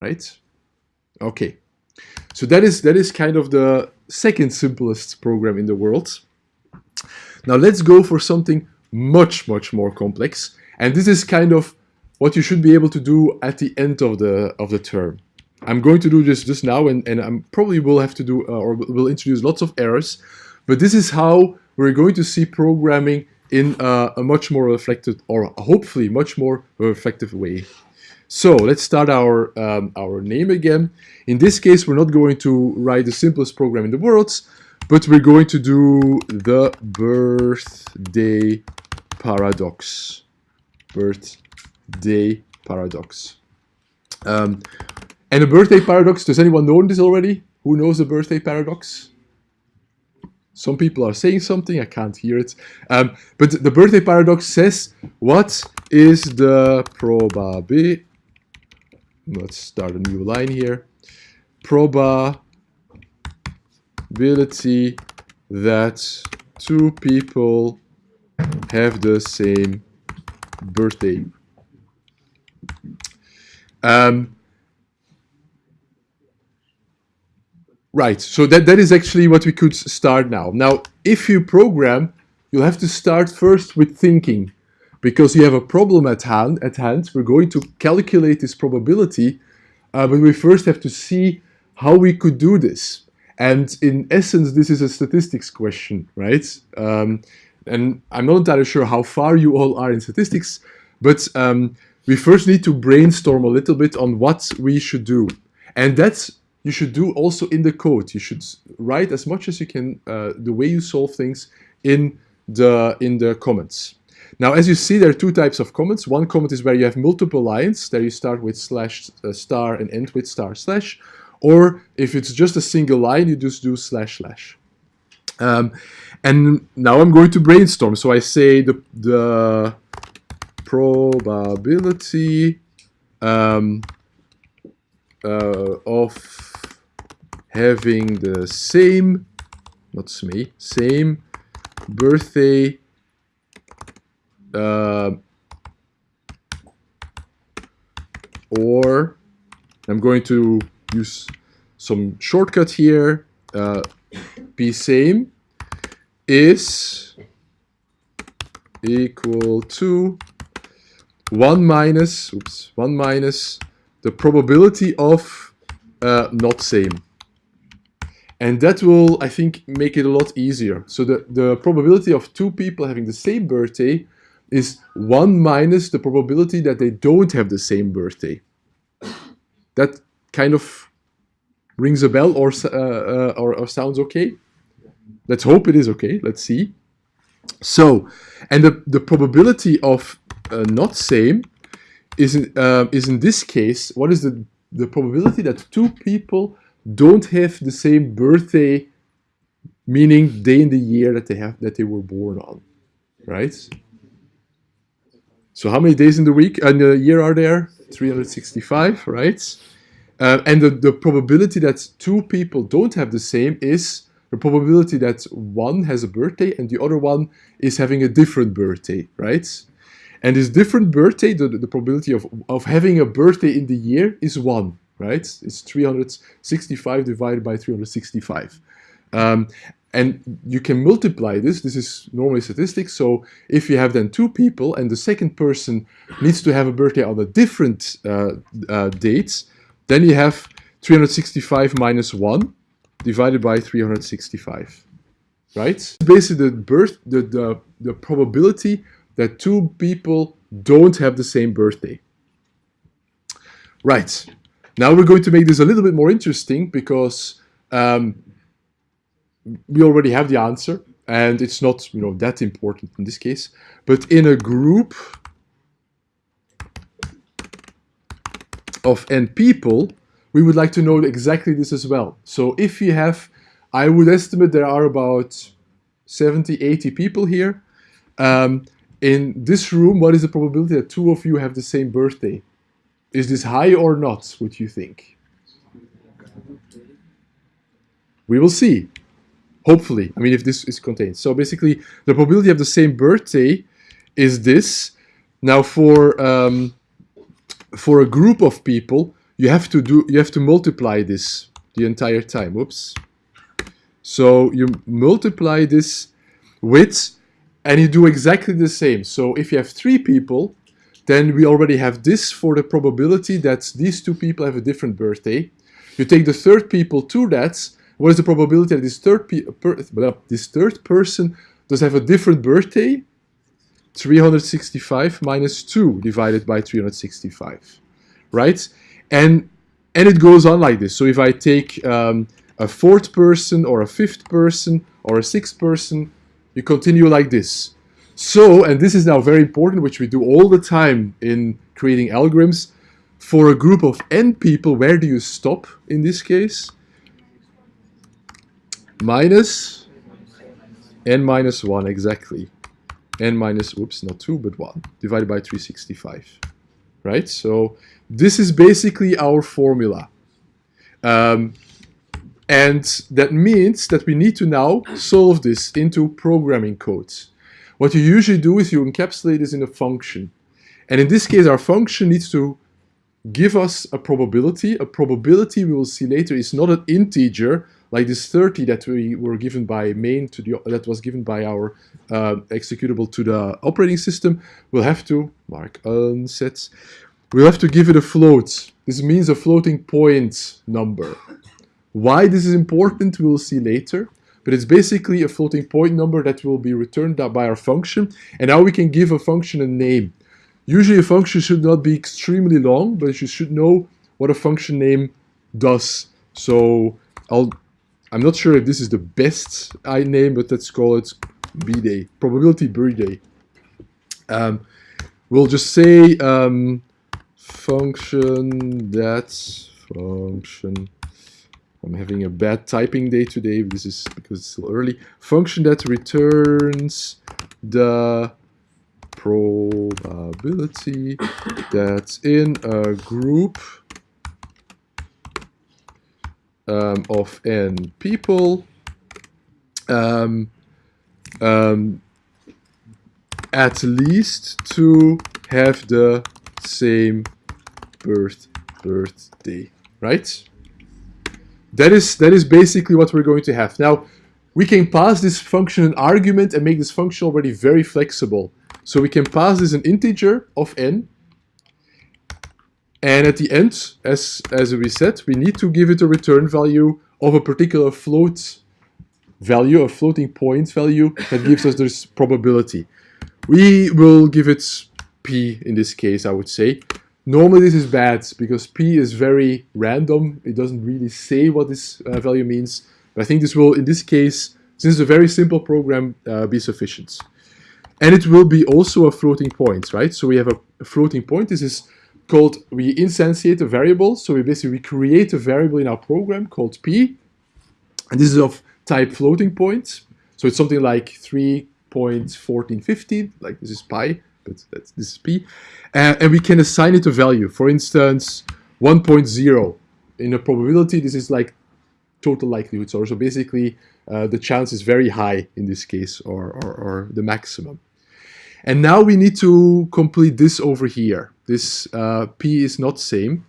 right? Okay, so that is that is kind of the second simplest program in the world. Now let's go for something much, much more complex. And this is kind of what you should be able to do at the end of the of the term. I'm going to do this just now, and, and I probably will have to do, uh, or will introduce lots of errors, but this is how we're going to see programming in uh, a much more reflective, or hopefully much more reflective way. So let's start our, um, our name again. In this case, we're not going to write the simplest program in the world, but we're going to do the birthday paradox. Birthday paradox. Um, and the birthday paradox, does anyone know this already? Who knows the birthday paradox? Some people are saying something, I can't hear it. Um, but the birthday paradox says, what is the probability let's start a new line here. Probability that two people have the same birthday. Um, right, so that, that is actually what we could start now. Now, if you program, you'll have to start first with thinking because you have a problem at hand, at hand. We're going to calculate this probability, uh, but we first have to see how we could do this. And in essence, this is a statistics question, right? Um, and I'm not entirely sure how far you all are in statistics, but um, we first need to brainstorm a little bit on what we should do. And that's you should do also in the code. You should write as much as you can uh, the way you solve things in the in the comments. Now, as you see, there are two types of comments. One comment is where you have multiple lines. There you start with slash uh, star and end with star slash. Or if it's just a single line, you just do slash slash. Um, and now I'm going to brainstorm. So I say the, the probability um, uh, of having the same, not me, same birthday uh, or I'm going to use some shortcut here, uh, be same is equal to 1 minus, oops, 1 minus the probability of uh, not same. And that will, I think, make it a lot easier. So the, the probability of two people having the same birthday is 1 minus the probability that they don't have the same birthday. That kind of rings a bell or, uh, uh, or, or, sounds okay? Let's hope it is okay. Let's see. So, and the, the probability of uh, not same is in, uh, is in this case, what is the, the probability that two people don't have the same birthday, meaning day in the year that they have that they were born on, right? So how many days in the week and the year are there? 365, right? Uh, and the, the probability that two people don't have the same is the probability that one has a birthday and the other one is having a different birthday, right? And this different birthday, the, the probability of, of having a birthday in the year is 1, right? It's 365 divided by 365. Um, and you can multiply this, this is normally statistics, so if you have then two people and the second person needs to have a birthday on a different uh, uh, date, then you have 365 minus 1 divided by 365, right? Basically the birth, the, the, the probability that two people don't have the same birthday. Right, now we're going to make this a little bit more interesting because um, we already have the answer and it's not you know that important in this case. But in a group of n people we would like to know exactly this as well. So if you have I would estimate there are about 70 80 people here. Um, in this room what is the probability that two of you have the same birthday? Is this high or not would you think? We will see Hopefully, I mean, if this is contained. So basically, the probability of the same birthday is this. Now, for um, for a group of people, you have to do you have to multiply this the entire time. Oops. So you multiply this with, and you do exactly the same. So if you have three people, then we already have this for the probability that these two people have a different birthday. You take the third people to that. What is the probability that this third, per, this third person does have a different birthday? 365 minus 2 divided by 365, right? And, and it goes on like this. So if I take um, a fourth person or a fifth person or a sixth person, you continue like this. So, and this is now very important, which we do all the time in creating algorithms, for a group of n people, where do you stop in this case? Minus n minus 1, exactly. n minus, oops, not 2, but 1, divided by 365. Right? So this is basically our formula. Um, and that means that we need to now solve this into programming codes. What you usually do is you encapsulate this in a function. And in this case, our function needs to give us a probability. A probability we will see later is not an integer like this 30 that we were given by main to the that was given by our uh, executable to the operating system. We'll have to mark unsets. We'll have to give it a float. This means a floating point number. Why this is important, we'll see later. But it's basically a floating point number that will be returned by our function. And now we can give a function a name. Usually a function should not be extremely long, but you should know what a function name does. So I'll, I'm not sure if this is the best I name, but let's call it b-day, probability b-day. Um, we'll just say um, function that function I'm having a bad typing day today. This is because it's still early. Function that returns the probability that in a group um, of n people um, um, at least to have the same birth birthday, right? That is, that is basically what we're going to have. Now, we can pass this function an argument and make this function already very flexible. So we can pass this an integer of n. And at the end, as, as we said, we need to give it a return value of a particular float value, a floating point value that gives us this probability. We will give it p in this case, I would say. Normally this is bad because p is very random. It doesn't really say what this uh, value means. But I think this will, in this case, since it's a very simple program, uh, be sufficient. And it will be also a floating point, right? So we have a, a floating point. This is called, we instantiate a variable. So we basically we create a variable in our program called p. And this is of type floating point. So it's something like 3.1415, like this is pi but that's, this is p. Uh, and we can assign it a value. For instance, 1.0. In a probability, this is like total likelihood. So, so basically, uh, the chance is very high in this case, or, or, or, the maximum. And now we need to complete this over here. This uh, p is not same.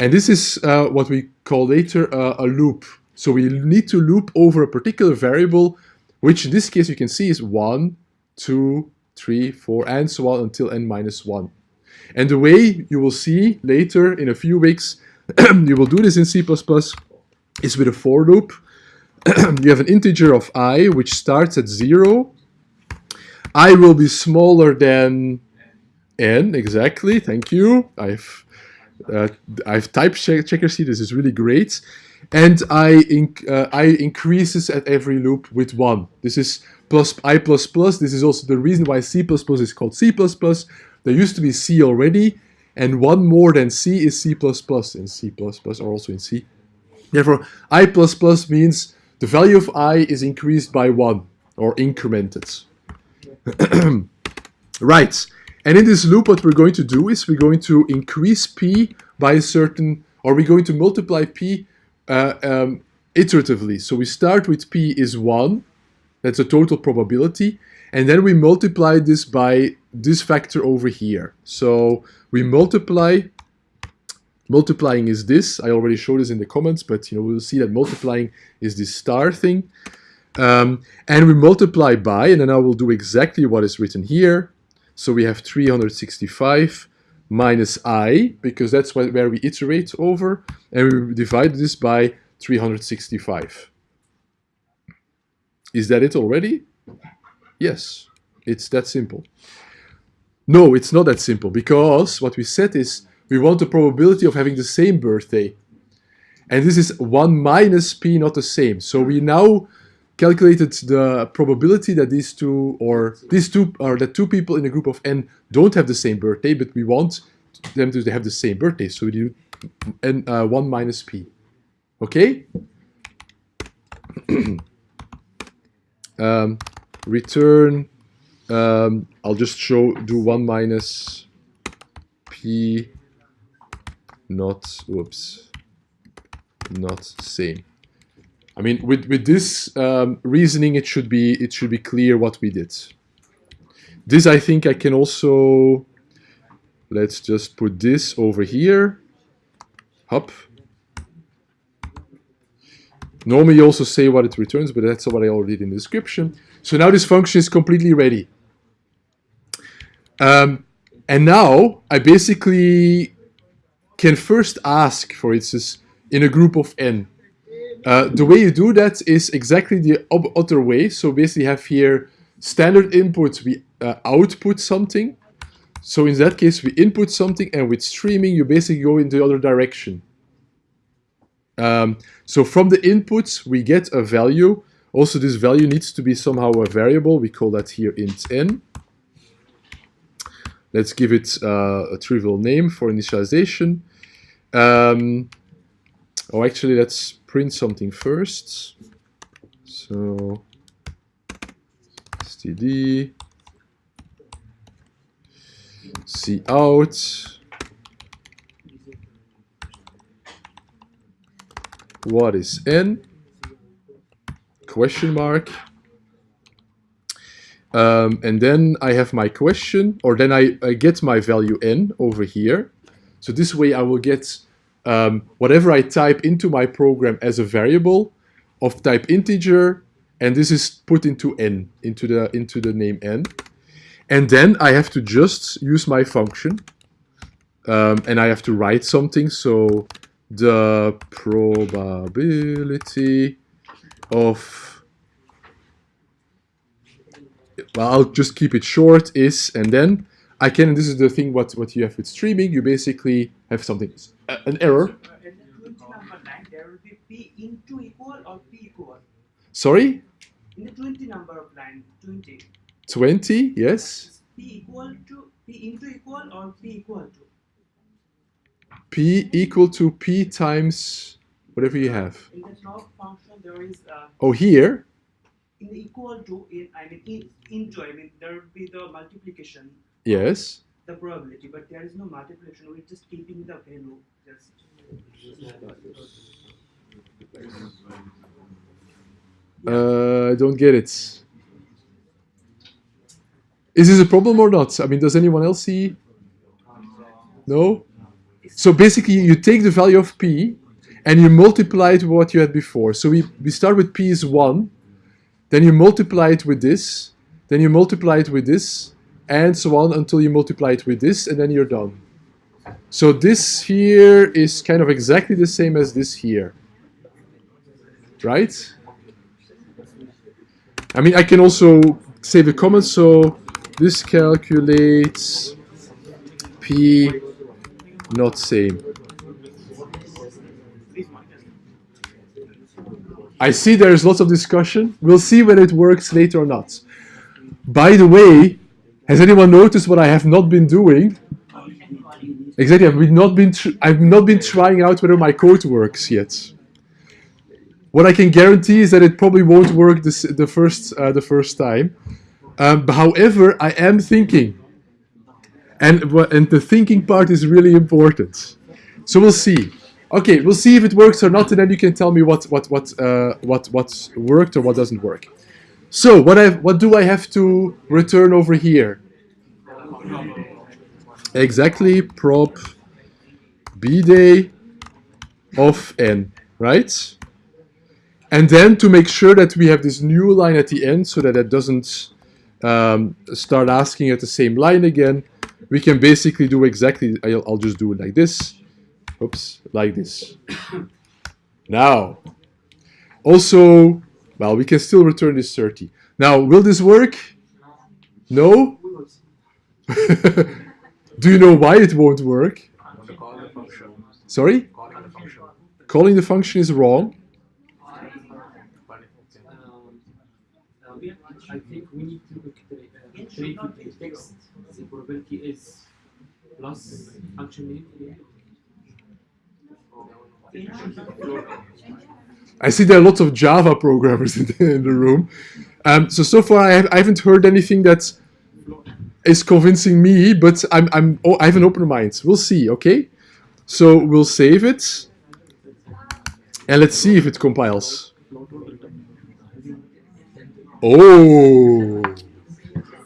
And this is uh, what we call later uh, a loop. So we need to loop over a particular variable, which in this case you can see is 1, 2, 3, 4, and so on until n minus 1. And the way you will see later in a few weeks, you will do this in C++, is with a for loop. you have an integer of i, which starts at 0. I will be smaller than n, exactly, thank you. I've, uh, I've typed checker C, this is really great. And i, inc uh, i increases at every loop with 1. This is plus i++. Plus this is also the reason why C++ plus is called C++. There used to be C already, and one more than C is C++ in C++, plus or also in C. Therefore, i++ plus means the value of i is increased by 1, or incremented. right, and in this loop what we're going to do is we're going to increase p by a certain, or we're going to multiply p uh, um, iteratively. So we start with p is 1, that's a total probability. And then we multiply this by this factor over here. So we multiply Multiplying is this. I already showed this in the comments, but you know we'll see that multiplying is this star thing. Um, and we multiply by, and then I will do exactly what is written here. So we have 365 minus i, because that's where we iterate over, and we divide this by 365. Is that it already? Yes, it's that simple. No, it's not that simple, because what we said is we want the probability of having the same birthday. And this is 1 minus p, not the same. So we now calculated the probability that these two, or these two, or that two people in a group of n don't have the same birthday, but we want them to have the same birthday. So we do n, uh, 1 minus p. Okay? um, return, um, I'll just show, do 1 minus p not, whoops, not same. I mean, with, with this um, reasoning, it should be it should be clear what we did. This, I think, I can also, let's just put this over here. Hop. Normally you also say what it returns, but that's what I already did in the description. So now this function is completely ready. Um, and now I basically can first ask, for instance, in a group of n. Uh, the way you do that is exactly the other way. So basically have here standard input, we uh, output something. So in that case, we input something, and with streaming, you basically go in the other direction. Um, so from the inputs, we get a value. Also, this value needs to be somehow a variable. We call that here int n. Let's give it uh, a trivial name for initialization. Um, oh, actually, let's print something first. So, std, c out, what is n, question mark, um, and then I have my question, or then I, I get my value n over here. So this way I will get um, whatever I type into my program as a variable of type integer, and this is put into n, into the, into the name n. And then I have to just use my function, um, and I have to write something. So the probability of, well, I'll just keep it short, is, and then I can, this is the thing what, what you have with streaming, you basically have something, uh, an error. Sorry? In the 20 number of line, 20. 20, yes. P equal to, P into equal or P equal to? P equal to P times whatever you have. In the top function, there is, uh, Oh, here? in the equal to, in, I mean, in, into, I mean, there will be the multiplication Yes. the probability, but there is no multiplication. We're just keeping the value. Just Uh, I don't get it. Is this a problem or not? I mean, does anyone else see? No? So basically, you take the value of p and you multiply it with what you had before. So we, we start with p is 1, then you multiply it with this, then you multiply it with this, and so on until you multiply it with this, and then you're done. So this here is kind of exactly the same as this here. Right? I mean, I can also save a comment, so this calculates p not same. I see there's lots of discussion. We'll see whether it works later or not. By the way, has anyone noticed what I have not been doing? Exactly, I've not been I've not been trying out whether my code works yet. What I can guarantee is that it probably won't work this, the first uh, the first time. Um, however, I am thinking, and and the thinking part is really important. So we'll see. Okay, we'll see if it works or not, and then you can tell me what what what uh, what what worked or what doesn't work. So what I what do I have to return over here? Exactly, prop b-day of n, right? And then to make sure that we have this new line at the end so that it doesn't um, start asking at the same line again, we can basically do exactly, I'll, I'll just do it like this. Oops, like this. Now, also, well, we can still return this 30. Now, will this work? No? do you know why it won't work? Sorry? Calling the function is wrong. I think we need to treat the text. The probability is plus function. I see there are lots of Java programmers in the, in the room. Um, so so far I, have, haven't heard anything that is convincing me, but I'm I'm oh, I have an open mind. We'll see. Okay, so we'll save it, and let's see if it compiles. Oh.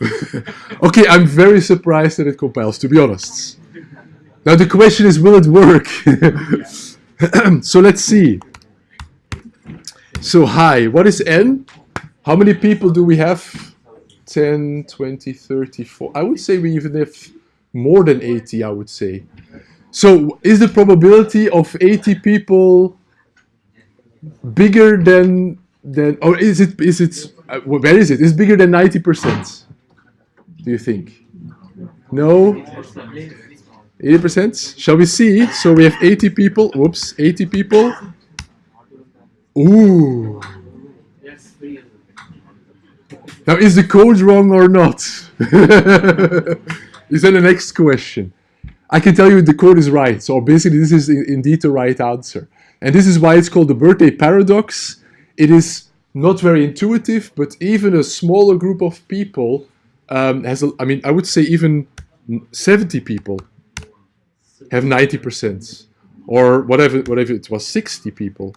okay, I'm very surprised that it compiles, to be honest. Now the question is, will it work? so let's see. So hi, what is n? How many people do we have? 10, 20, 30, 40. I would say we even have more than 80, I would say. So is the probability of 80 people bigger than than or is it is it uh, where is it? Is bigger than 90%? Do you think? No? 80%? Shall we see? So we have 80 people. Whoops, 80 people. Ooh. Now, is the code wrong or not? is that the next question? I can tell you the code is right. So basically, this is indeed the right answer. And this is why it's called the birthday paradox. It is not very intuitive, but even a smaller group of people um, has, a, I mean, I would say even 70 people have 90%. Or whatever, whatever it was, 60 people.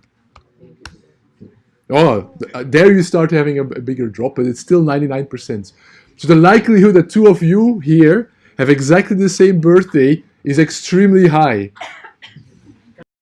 Oh, uh, there you start having a, a bigger drop, but it's still 99%. So the likelihood that two of you here have exactly the same birthday is extremely high.